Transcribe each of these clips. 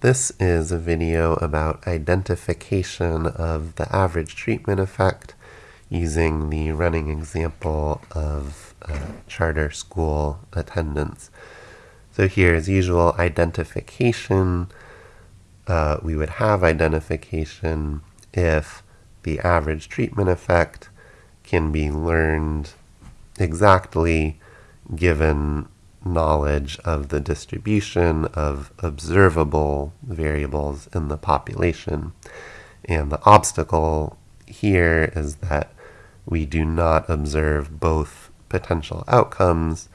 This is a video about identification of the average treatment effect using the running example of uh, charter school attendance. So here, as usual, identification. Uh, we would have identification if the average treatment effect can be learned exactly given knowledge of the distribution of observable variables in the population. And the obstacle here is that we do not observe both potential outcomes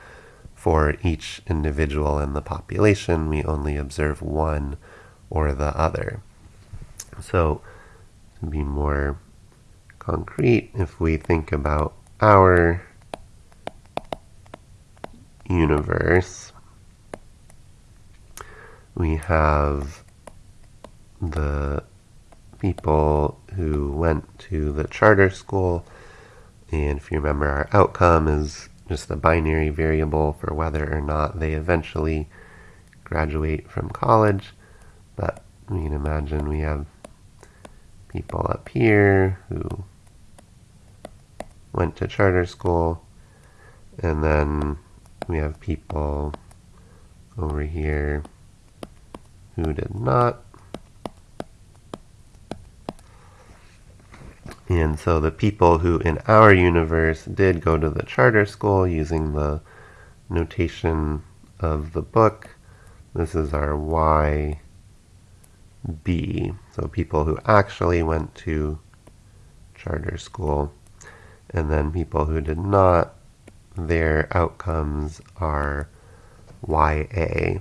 for each individual in the population. We only observe one or the other. So, to be more concrete, if we think about our universe, we have the people who went to the charter school, and if you remember, our outcome is just a binary variable for whether or not they eventually graduate from college. But we can imagine we have people up here who went to charter school, and then we have people over here who did not. And so the people who in our universe did go to the charter school using the notation of the book, this is our YB. So people who actually went to charter school, and then people who did not their outcomes are YA.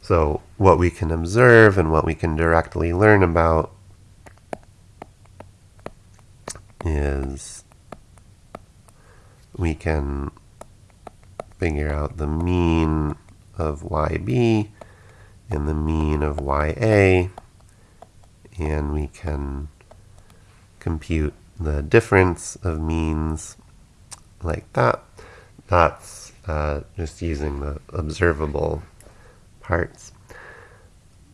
So what we can observe and what we can directly learn about is we can figure out the mean of YB and the mean of YA and we can compute the difference of means like that. That's uh, just using the observable parts.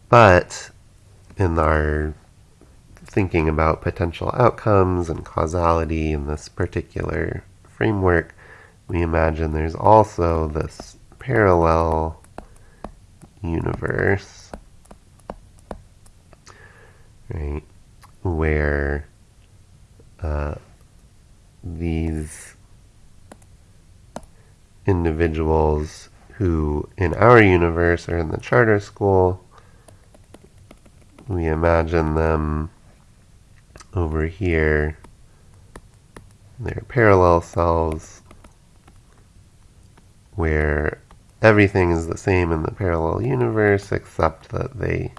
But in our thinking about potential outcomes and causality in this particular framework, we imagine there's also this parallel universe, right, where uh, these individuals who, in our universe, are in the charter school. We imagine them over here, their parallel selves, where everything is the same in the parallel universe except that they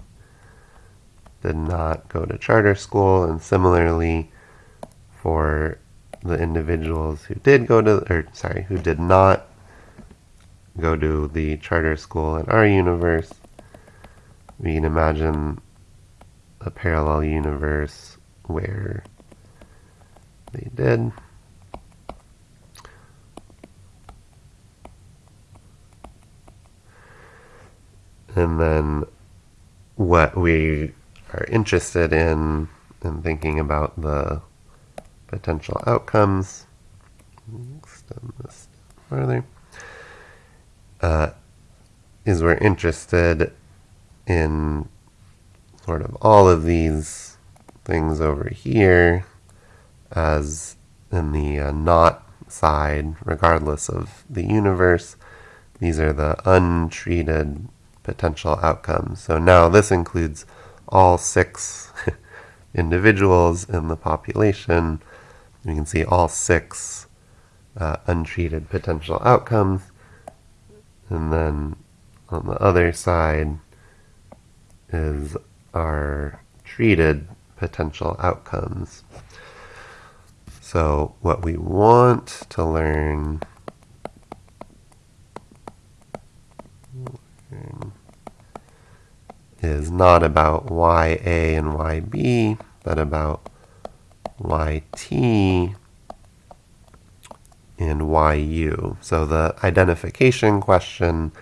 did not go to charter school, and similarly for the individuals who did go to, or sorry, who did not go to the charter school in our universe, we can imagine a parallel universe where they did. And then what we are interested in in thinking about the potential outcomes. Extend um, this further uh, is we're interested in sort of all of these things over here as in the uh, not side, regardless of the universe. These are the untreated potential outcomes. So now this includes all six individuals in the population. You can see all six uh, untreated potential outcomes. And then on the other side is our treated potential outcomes. So what we want to learn is not about YA and YB, but about YT and YU. So the identification question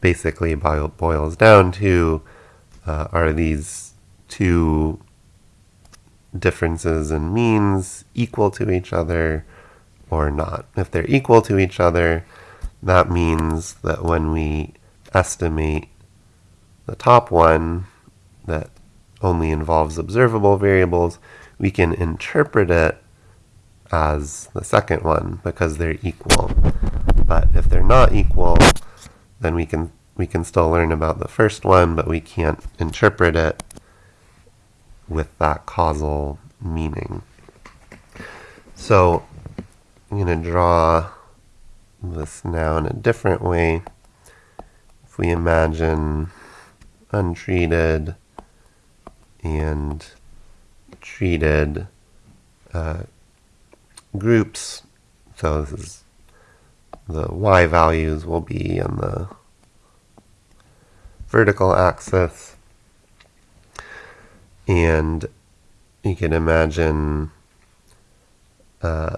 basically boils down to uh, are these two differences in means equal to each other or not? If they're equal to each other, that means that when we estimate the top one that only involves observable variables, we can interpret it as the second one because they're equal. But if they're not equal, then we can we can still learn about the first one, but we can't interpret it with that causal meaning. So I'm going to draw this now in a different way. If we imagine untreated and treated uh, groups, so this is the y values will be on the vertical axis. And you can imagine uh,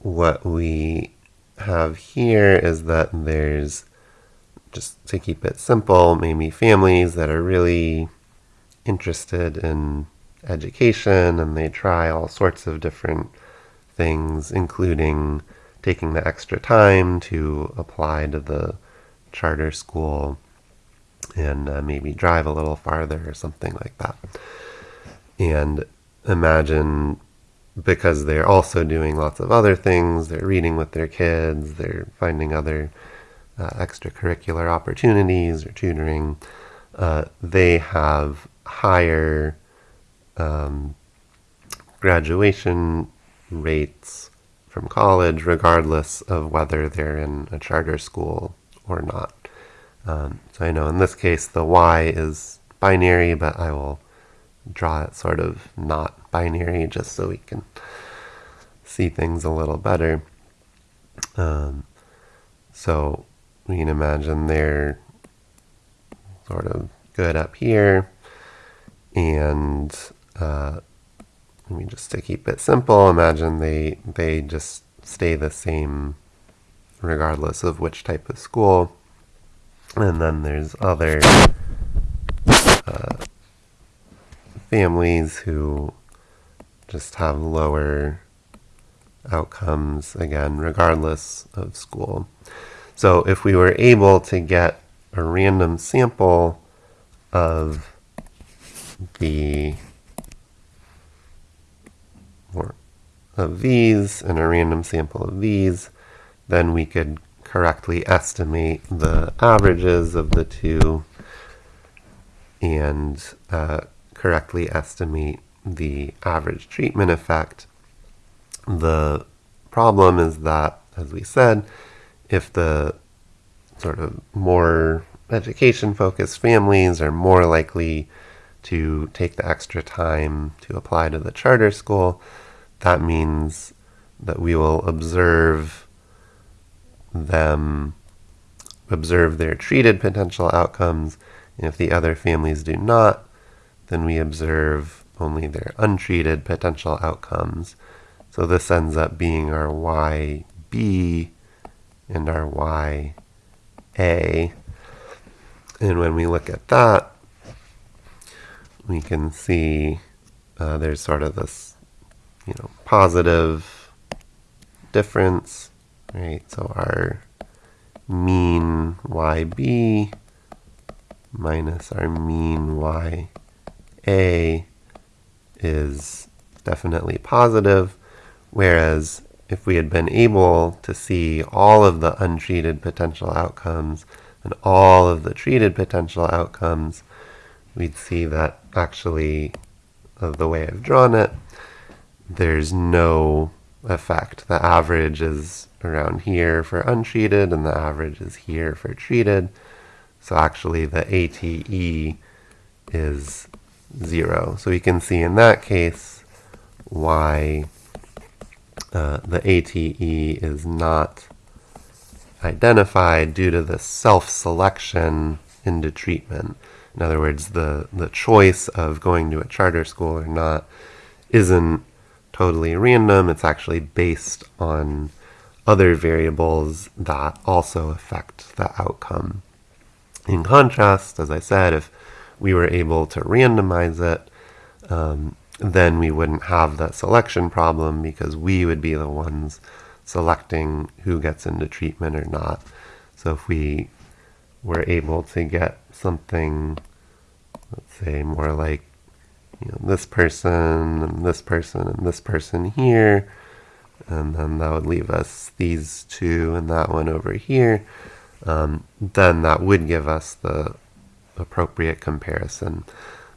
what we have here is that there's just to keep it simple maybe families that are really interested in education and they try all sorts of different things including taking the extra time to apply to the charter school and uh, maybe drive a little farther or something like that. And imagine because they're also doing lots of other things, they're reading with their kids, they're finding other uh, extracurricular opportunities or tutoring, uh, they have higher um, graduation rates from college, regardless of whether they're in a charter school or not. Um, so I know in this case the y is binary, but I will draw it sort of not binary just so we can see things a little better. Um, so we can imagine they're sort of good up here and uh, I mean, just to keep it simple, imagine they they just stay the same regardless of which type of school. And then there's other uh, families who just have lower outcomes, again, regardless of school. So if we were able to get a random sample of the or of these and a random sample of these, then we could correctly estimate the averages of the two and uh, correctly estimate the average treatment effect. The problem is that, as we said, if the sort of more education focused families are more likely to take the extra time to apply to the charter school, that means that we will observe them observe their treated potential outcomes. And if the other families do not, then we observe only their untreated potential outcomes. So this ends up being our YB and our YA. And when we look at that, we can see uh, there's sort of this, you know, positive difference, right? So our mean YB minus our mean YA is definitely positive, whereas if we had been able to see all of the untreated potential outcomes and all of the treated potential outcomes, we'd see that actually, of the way I've drawn it, there's no effect. The average is around here for untreated, and the average is here for treated. So actually, the ATE is zero. So we can see in that case why uh, the ATE is not identified due to the self-selection into treatment. In other words, the, the choice of going to a charter school or not isn't totally random. It's actually based on other variables that also affect the outcome. In contrast, as I said, if we were able to randomize it, um, then we wouldn't have that selection problem because we would be the ones selecting who gets into treatment or not. So if we were able to get something, let's say more like you know, this person and this person and this person here, and then that would leave us these two and that one over here, um, then that would give us the appropriate comparison.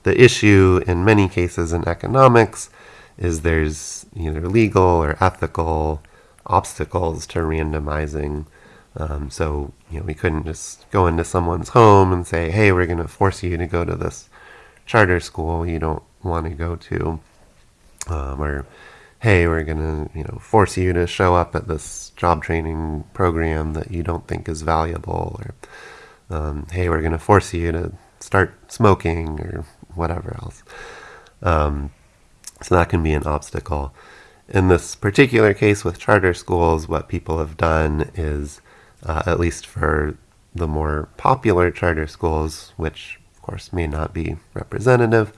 The issue in many cases in economics is there's either legal or ethical obstacles to randomizing. Um, so, you know, we couldn't just go into someone's home and say, hey, we're going to force you to go to this charter school you don't want to go to. Um, or, hey, we're going to, you know, force you to show up at this job training program that you don't think is valuable. Or, um, hey, we're going to force you to start smoking or whatever else. Um, so that can be an obstacle. In this particular case with charter schools, what people have done is, uh, at least for the more popular charter schools, which of course may not be representative,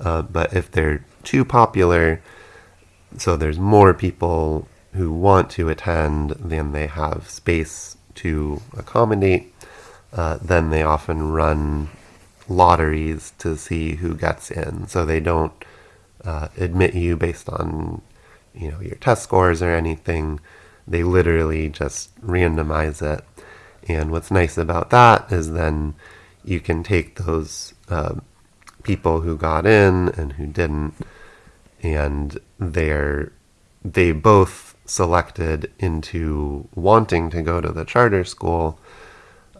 uh, but if they're too popular, so there's more people who want to attend than they have space to accommodate, uh, then they often run lotteries to see who gets in. So they don't uh, admit you based on you know your test scores or anything. They literally just randomize it. And what's nice about that is then you can take those uh, people who got in and who didn't, and they're they both selected into wanting to go to the charter school.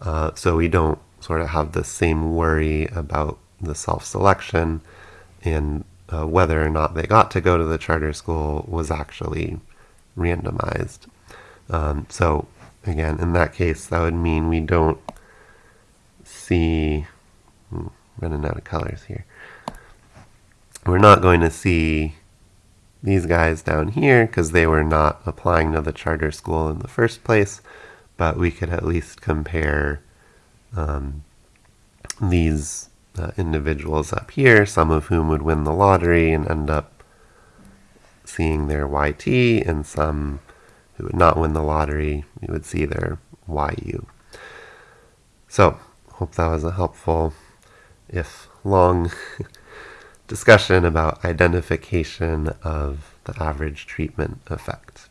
Uh, so we don't sort of have the same worry about the self-selection and uh, whether or not they got to go to the charter school was actually randomized. Um, so again, in that case, that would mean we don't see, hmm, running out of colors here. We're not going to see these guys down here because they were not applying to the charter school in the first place, but we could at least compare um, these uh, individuals up here, some of whom would win the lottery and end up seeing their YT, and some who would not win the lottery, you would see their YU. So, hope that was a helpful, if long, discussion about identification of the average treatment effect.